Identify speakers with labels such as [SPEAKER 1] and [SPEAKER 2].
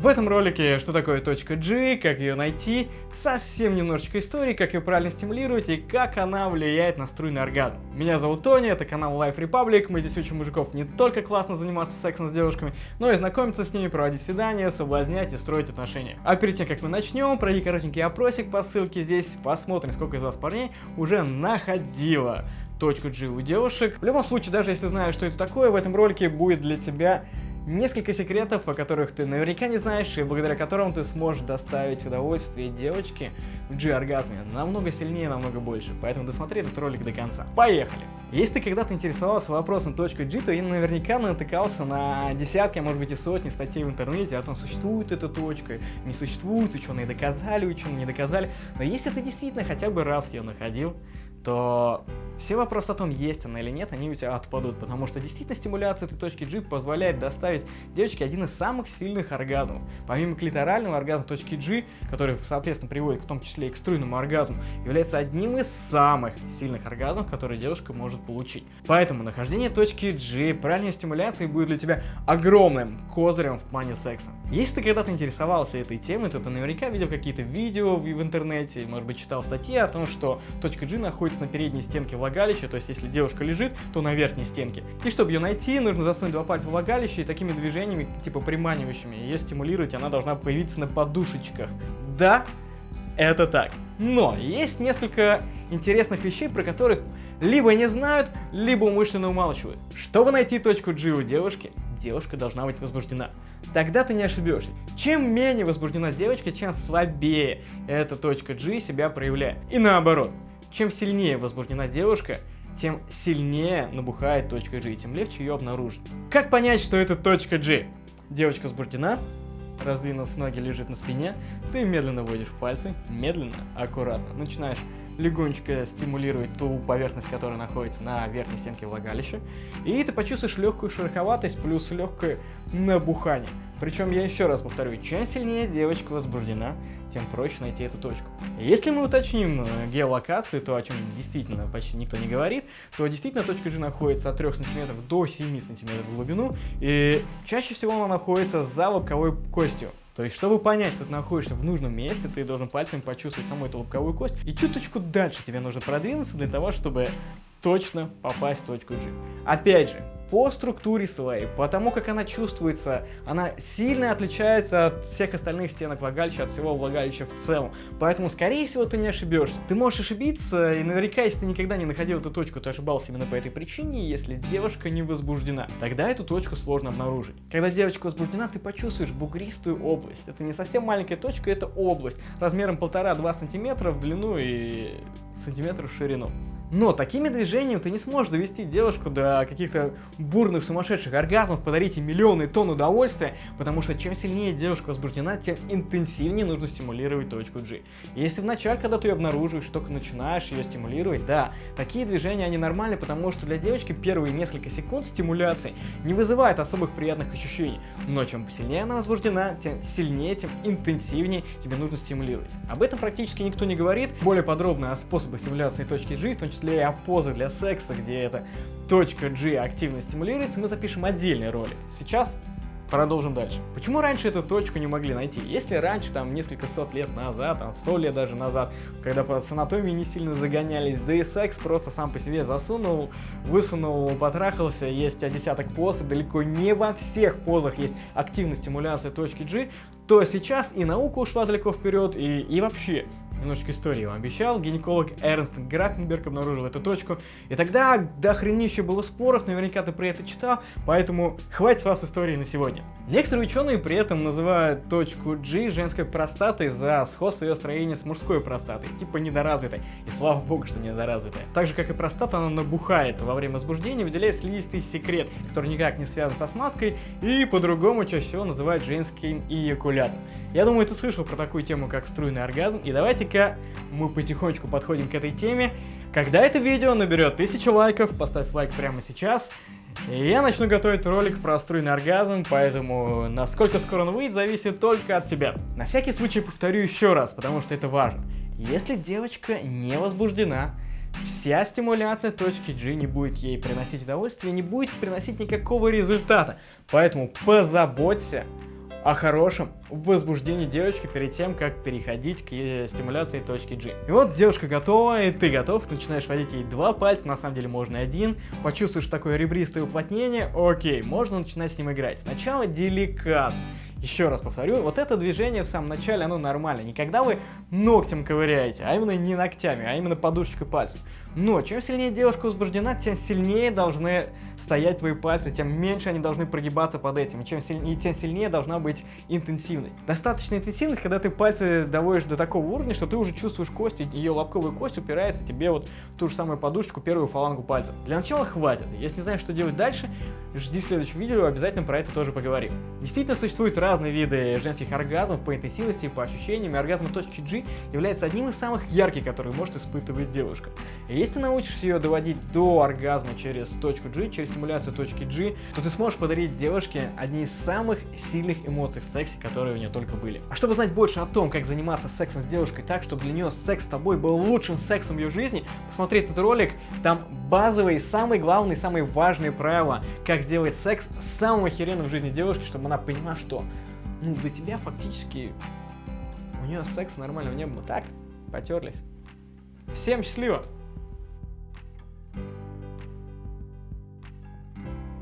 [SPEAKER 1] В этом ролике, что такое точка G, как ее найти, совсем немножечко истории, как ее правильно стимулировать и как она влияет на струйный оргазм. Меня зовут Тони, это канал Life Republic, мы здесь учим мужиков не только классно заниматься сексом с девушками, но и знакомиться с ними, проводить свидания, соблазнять и строить отношения. А перед тем, как мы начнем, пройди коротенький опросик по ссылке здесь, посмотрим, сколько из вас парней уже находило точку G у девушек. В любом случае, даже если знаешь, что это такое, в этом ролике будет для тебя Несколько секретов, о которых ты наверняка не знаешь, и благодаря которым ты сможешь доставить удовольствие девочке в G-оргазме намного сильнее, намного больше. Поэтому досмотри этот ролик до конца. Поехали! Если ты когда-то интересовался вопросом .g, то я наверняка натыкался на десятки, а может быть и сотни статей в интернете о том, существует эта точка, не существует, ученые доказали, ученые не доказали. Но если ты действительно хотя бы раз ее находил, то все вопросы о том, есть она или нет, они у тебя отпадут, потому что действительно стимуляция этой точки G позволяет доставить девочке один из самых сильных оргазмов. Помимо клиторального оргазма точки G, который, соответственно, приводит в том числе и к струйному оргазму, является одним из самых сильных оргазмов, которые девушка может получить. Поэтому нахождение точки G, правильной стимуляции будет для тебя огромным козырем в плане секса. Если ты когда-то интересовался этой темой, то ты наверняка видел какие-то видео в, в интернете, может быть, читал статьи о том, что точка G находится находится на передней стенке влагалища, то есть если девушка лежит, то на верхней стенке. И чтобы ее найти, нужно засунуть два пальца в влагалище и такими движениями, типа приманивающими, ее стимулировать, она должна появиться на подушечках. Да, это так. Но есть несколько интересных вещей, про которых либо не знают, либо умышленно умалчивают. Чтобы найти точку G у девушки, девушка должна быть возбуждена. Тогда ты не ошибешься. Чем менее возбуждена девочка, чем слабее эта точка G себя проявляет. И наоборот. Чем сильнее возбуждена девушка, тем сильнее набухает точка G, тем легче ее обнаружить. Как понять, что это точка G? Девочка возбуждена, раздвинув ноги, лежит на спине, ты медленно вводишь пальцы, медленно, аккуратно, начинаешь легонечко стимулировать ту поверхность, которая находится на верхней стенке влагалища, и ты почувствуешь легкую шероховатость плюс легкое набухание. Причем я еще раз повторю, чем сильнее девочка возбуждена, тем проще найти эту точку. Если мы уточним э, геолокацию, то о чем действительно почти никто не говорит, то действительно точка G находится от 3 см до 7 см в глубину, и чаще всего она находится за лобковой костью. То есть, чтобы понять, что ты находишься в нужном месте, ты должен пальцем почувствовать саму эту лобковую кость. И чуточку дальше тебе нужно продвинуться для того, чтобы точно попасть в точку G. Опять же, по структуре своей, по тому, как она чувствуется, она сильно отличается от всех остальных стенок влагалища, от всего влагалища в целом. Поэтому, скорее всего, ты не ошибешься. Ты можешь ошибиться, и наверняка, если ты никогда не находил эту точку, ты ошибался именно по этой причине, если девушка не возбуждена. Тогда эту точку сложно обнаружить. Когда девочка возбуждена, ты почувствуешь бугристую область. Это не совсем маленькая точка, это область размером 1,5-2 сантиметра в длину и сантиметров в ширину. Но такими движениями ты не сможешь довести девушку до каких-то бурных сумасшедших оргазмов, подарить ей миллионы тонн удовольствия, потому что чем сильнее девушка возбуждена, тем интенсивнее нужно стимулировать точку G. Если вначале, когда ты ее обнаруживаешь, только начинаешь ее стимулировать, да, такие движения, они нормальны, потому что для девочки первые несколько секунд стимуляции не вызывают особых приятных ощущений. Но чем сильнее она возбуждена, тем сильнее, тем интенсивнее тебе нужно стимулировать. Об этом практически никто не говорит. Более подробно о способах стимуляции точки G, в том числе числе и позы для секса, где эта точка G активно стимулируется, мы запишем отдельный ролик. Сейчас Продолжим дальше. Почему раньше эту точку не могли найти? Если раньше, там, несколько сот лет назад, там, сто лет даже назад, когда по анатомии не сильно загонялись, да и секс просто сам по себе засунул, высунул, потрахался, есть десяток поз, и далеко не во всех позах есть активная стимуляция точки G, то сейчас и наука ушла далеко вперед, и, и вообще немножечко истории вам обещал. Гинеколог Эрнст Графенберг обнаружил эту точку. И тогда до хренища было споров, наверняка ты про это читал, поэтому хватит с вас истории на сегодня. Некоторые ученые при этом называют точку G женской простатой за сходство ее строения с мужской простатой, типа недоразвитой. И слава богу, что недоразвитая. Так же, как и простата, она набухает во время возбуждения, выделяет слизистый секрет, который никак не связан со смазкой, и по-другому чаще всего называют женским эякулятом. Я думаю, ты слышал про такую тему, как струйный оргазм, и давайте давайте-ка мы потихонечку подходим к этой теме. Когда это видео наберет 1000 лайков, поставь лайк прямо сейчас. И я начну готовить ролик про струйный оргазм, поэтому насколько скоро он выйдет, зависит только от тебя. На всякий случай повторю еще раз, потому что это важно. Если девочка не возбуждена, вся стимуляция точки G не будет ей приносить удовольствие, не будет приносить никакого результата. Поэтому позаботься о хорошем возбуждении девочки перед тем, как переходить к э, стимуляции точки G. И вот девушка готова, и ты готов, начинаешь водить ей два пальца, на самом деле можно один, почувствуешь такое ребристое уплотнение, окей, можно начинать с ним играть. Сначала деликатно. Еще раз повторю, вот это движение в самом начале, оно нормально. Не когда вы ногтем ковыряете, а именно не ногтями, а именно подушечкой пальцев. Но чем сильнее девушка возбуждена, тем сильнее должны стоять твои пальцы, тем меньше они должны прогибаться под этим. И чем сильнее, тем сильнее должна быть интенсивность. Достаточная интенсивность, когда ты пальцы доводишь до такого уровня, что ты уже чувствуешь кость, ее лобковая кость упирается тебе вот в ту же самую подушечку, первую фалангу пальца. Для начала хватит. Если не знаешь, что делать дальше, жди следующего видео, обязательно про это тоже поговорим. Действительно, существуют разные виды женских оргазмов по интенсивности и по ощущениям, и оргазм точки G является одним из самых ярких, которые может испытывать девушка. И если научишься ее доводить до оргазма через точку G, через стимуляцию точки G, то ты сможешь подарить девушке одни из самых сильных эмоций в сексе, которые у нее только были. А чтобы знать больше о том, как заниматься сексом с девушкой так, чтобы для нее секс с тобой был лучшим сексом в ее жизни, посмотри этот ролик, там базовые, самые главные, самые важные правила, как сделать секс самым охеренным в жизни девушки, чтобы она поняла, что ну, для тебя фактически у нее секс нормального не было. Так, потерлись. Всем счастливо!